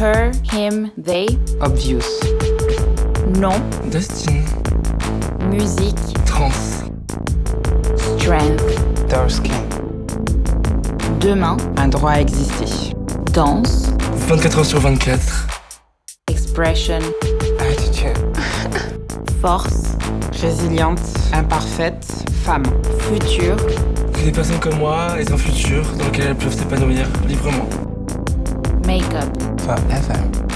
Her, him, they? Obvious. Nom, Destiny. musique, Trans. strength. Dark skin. Demain, Un droit à exister. danse, 24 heures sur 24. expression, Attitude. force, Résiliente, imparfaite, femme. futur, Que des personnes comme moi aient un futur dans lequel elles peuvent s'épanouir librement. Make-up. Forever.